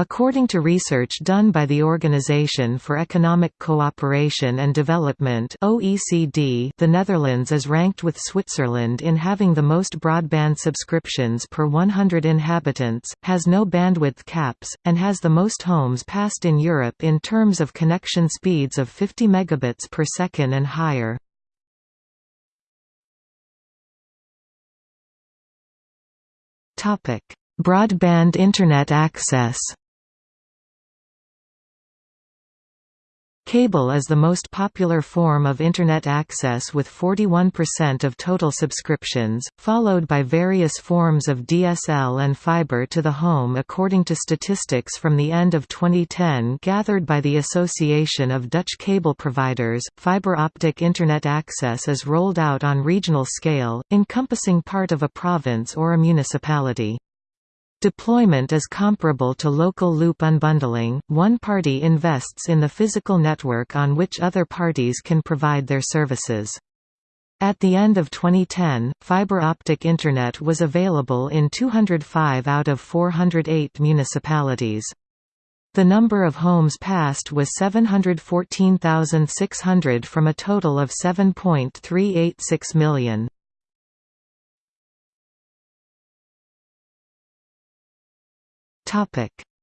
According to research done by the Organization for Economic Cooperation and Development (OECD), the Netherlands is ranked with Switzerland in having the most broadband subscriptions per 100 inhabitants, has no bandwidth caps, and has the most homes passed in Europe in terms of connection speeds of 50 megabits per second and higher. Topic: Broadband internet access. Cable is the most popular form of Internet access with 41% of total subscriptions, followed by various forms of DSL and fiber to the home according to statistics from the end of 2010 gathered by the Association of Dutch Cable Providers. Fiber optic Internet access is rolled out on regional scale, encompassing part of a province or a municipality. Deployment is comparable to local loop unbundling, one party invests in the physical network on which other parties can provide their services. At the end of 2010, fiber optic Internet was available in 205 out of 408 municipalities. The number of homes passed was 714,600 from a total of 7.386 million.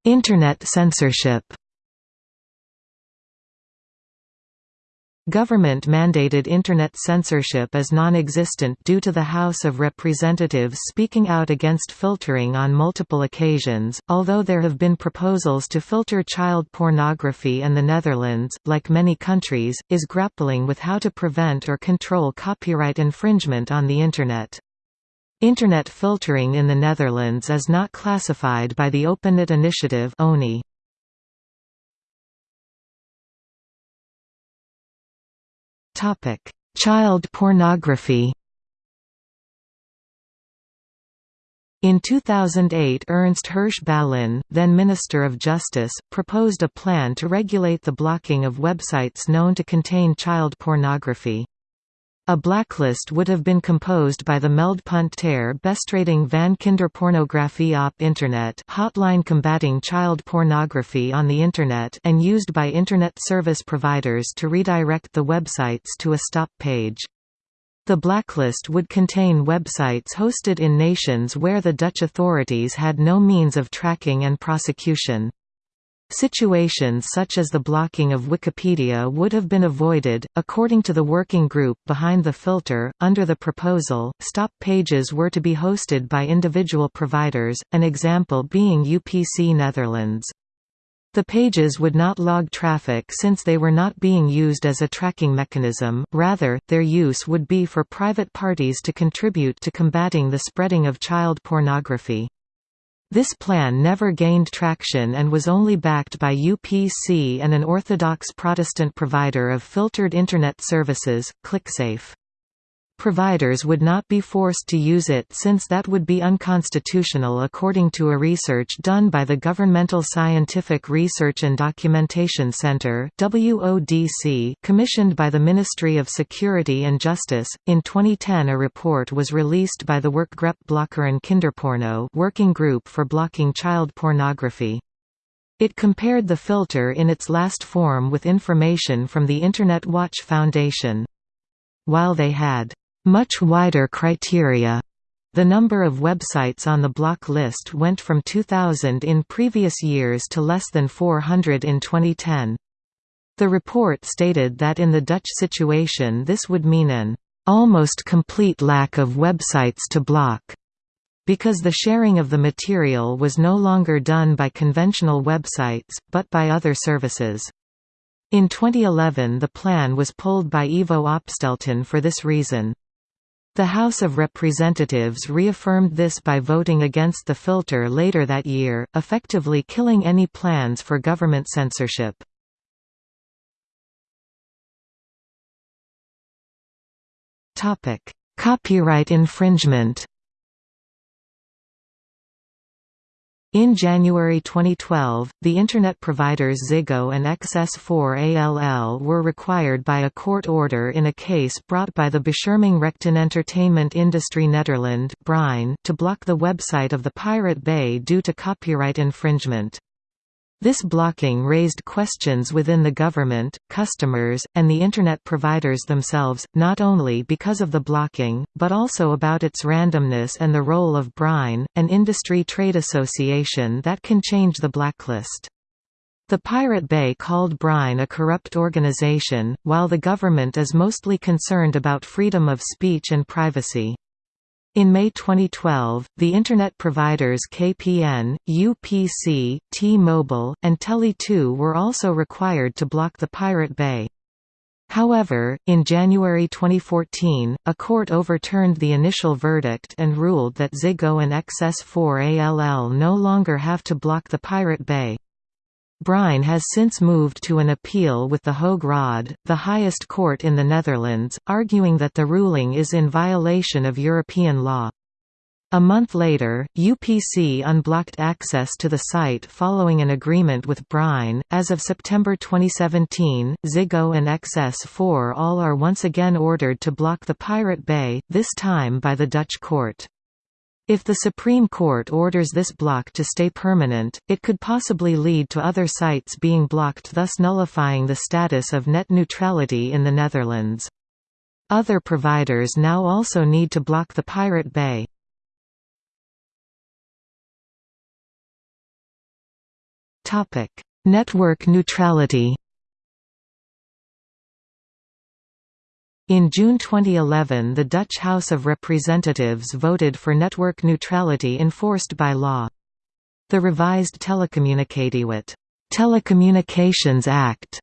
Internet censorship Government-mandated Internet censorship is non-existent due to the House of Representatives speaking out against filtering on multiple occasions, although there have been proposals to filter child pornography and the Netherlands, like many countries, is grappling with how to prevent or control copyright infringement on the Internet. Internet filtering in the Netherlands is not classified by the OpenNet initiative ONI. Topic: Child pornography. In 2008 Ernst Hirsch Ballin, then Minister of Justice, proposed a plan to regulate the blocking of websites known to contain child pornography. A blacklist would have been composed by the Meldpunt ter bestrijding van kinderpornografie op internet hotline combating child pornography on the Internet and used by Internet service providers to redirect the websites to a stop page. The blacklist would contain websites hosted in nations where the Dutch authorities had no means of tracking and prosecution. Situations such as the blocking of Wikipedia would have been avoided. According to the working group behind the filter, under the proposal, stop pages were to be hosted by individual providers, an example being UPC Netherlands. The pages would not log traffic since they were not being used as a tracking mechanism, rather, their use would be for private parties to contribute to combating the spreading of child pornography. This plan never gained traction and was only backed by UPC and an Orthodox Protestant provider of filtered Internet services, ClickSafe. Providers would not be forced to use it since that would be unconstitutional according to a research done by the Governmental Scientific Research and Documentation Center commissioned by the Ministry of Security and Justice. In 2010 a report was released by the Werkgroep Blokkeren Kinderporno working group for blocking child pornography. It compared the filter in its last form with information from the Internet Watch Foundation. While they had much wider criteria. The number of websites on the block list went from 2,000 in previous years to less than 400 in 2010. The report stated that in the Dutch situation this would mean an almost complete lack of websites to block, because the sharing of the material was no longer done by conventional websites, but by other services. In 2011 the plan was pulled by Ivo Opstelten for this reason. The House of Representatives reaffirmed this by voting against the filter later that year, effectively killing any plans for government censorship. Copyright infringement In January 2012, the Internet providers Ziggo and XS4ALL were required by a court order in a case brought by the Bescherming Entertainment Industry Nederland to block the website of the Pirate Bay due to copyright infringement. This blocking raised questions within the government, customers, and the Internet providers themselves, not only because of the blocking, but also about its randomness and the role of BREIN, an industry trade association that can change the blacklist. The Pirate Bay called BREIN a corrupt organization, while the government is mostly concerned about freedom of speech and privacy. In May 2012, the Internet providers KPN, UPC, T-Mobile, and Tele2 were also required to block the Pirate Bay. However, in January 2014, a court overturned the initial verdict and ruled that Ziggo and XS4ALL no longer have to block the Pirate Bay. Brein has since moved to an appeal with the Hoge Raad, the highest court in the Netherlands, arguing that the ruling is in violation of European law. A month later, UPC unblocked access to the site following an agreement with Brein. As of September 2017, Ziggo and XS4ALL are once again ordered to block the Pirate Bay, this time by the Dutch court. If the Supreme Court orders this block to stay permanent, it could possibly lead to other sites being blocked thus nullifying the status of net neutrality in the Netherlands. Other providers now also need to block the Pirate Bay. Network neutrality In June 2011 the Dutch House of Representatives voted for network neutrality enforced by law. The revised Telecommunicatiewet Telecommunications Act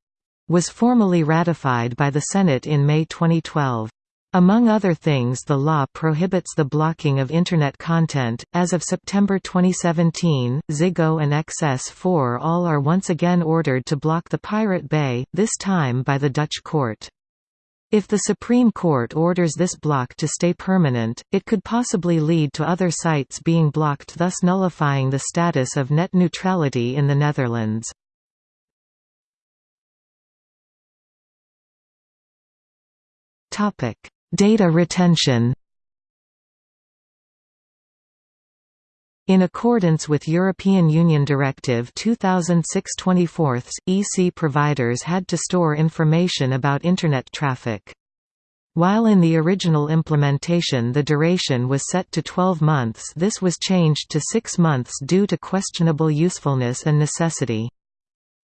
was formally ratified by the Senate in May 2012. Among other things the law prohibits the blocking of Internet content. As of September 2017, Ziggo and XS4ALL are once again ordered to block the Pirate Bay, this time by the Dutch court. If the Supreme Court orders this block to stay permanent, it could possibly lead to other sites being blocked thus nullifying the status of net neutrality in the Netherlands. Data retention In accordance with European Union Directive 2006-24, EC providers had to store information about Internet traffic. While in the original implementation the duration was set to 12 months this was changed to 6 months due to questionable usefulness and necessity.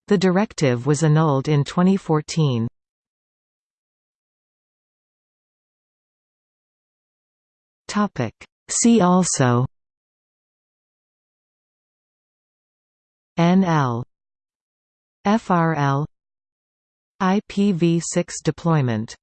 The directive was annulled in 2014. See also NL FRL IPv6 deployment